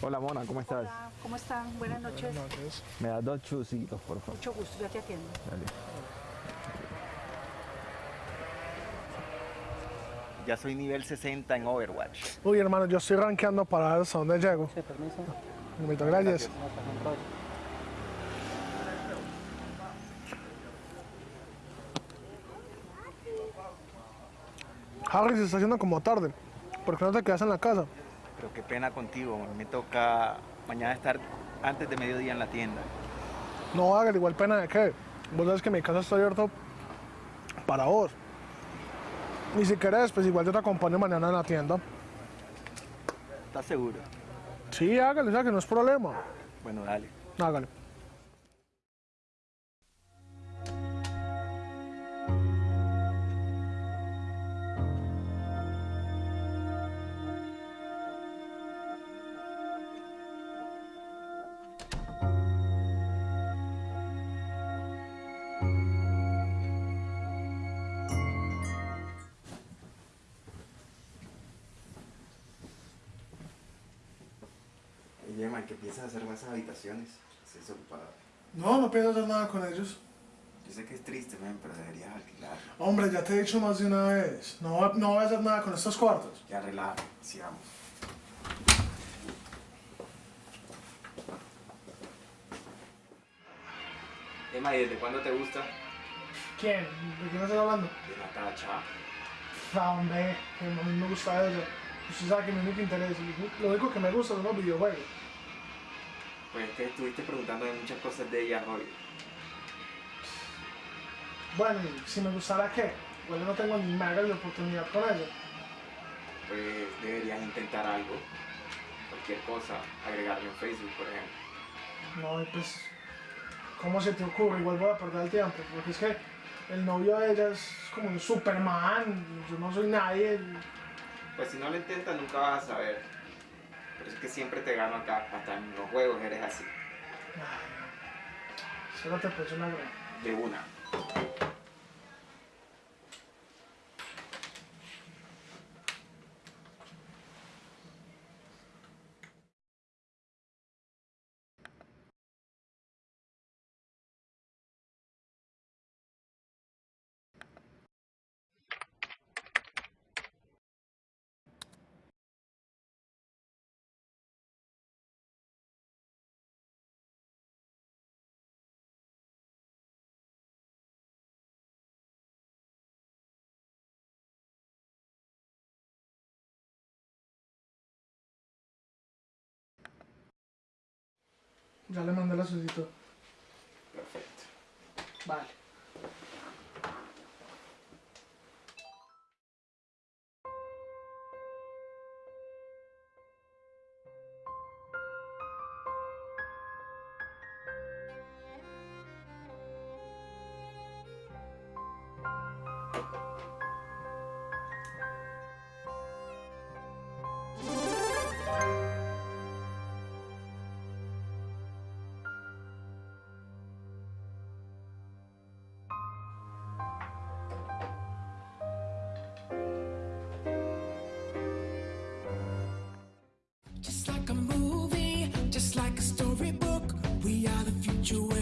Hola Mona, ¿cómo estás? Hola, ¿cómo están? Buenas noches. Me das dos chusitos, por favor. Mucho gusto, ya te atiendo. Dale. Ya soy nivel 60 en Overwatch. Uy, hermano, yo estoy rankeando para ver hasta dónde llego. Sí, permiso. Muchas gracias. Estoy. Harry, se está haciendo como tarde. ¿Por qué no te quedas en la casa? Pero qué pena contigo, me toca mañana estar antes de mediodía en la tienda. No hagas igual pena de qué. Vos sabes que mi casa está abierto para vos. Y si querés, pues igual yo te acompaño mañana en la tienda. ¿Estás seguro? Sí, hágale, o sea que no es problema. Bueno, dale. Hágale. Que piensas hacer con esas habitaciones? Estás ocupada. No, no pienso hacer nada con ellos. Yo sé que es triste, man, pero deberías alquilar. Hombre, ya te he dicho más de una vez. No, no voy a hacer nada con estos cuartos. Ya relaja, sigamos. Emma, ¿y desde cuándo te gusta? ¿Quién? ¿De quién estás hablando? De Natacha. Ah, hombre, que a mí me gusta eso. Usted sabe que mi único interés, lo único que me gusta son los videojuegos. Pues es que estuviste preguntándome muchas cosas de ella hoy. Bueno, si me gustara qué, igual yo no tengo ni mega de oportunidad con ella. Pues deberías intentar algo. Cualquier cosa. Agregarme en Facebook, por ejemplo. No, y pues, ¿cómo se te ocurre? Igual voy a perder el tiempo, porque es que el novio de ella es como un Superman, yo no soy nadie. Pues si no lo intentas nunca vas a saber. Por eso es que siempre te gano acá. Hasta en los juegos eres así. Solo te puse una. De una. Ya le mandé la solicitud. Perfecto. Vale. book. We are the future.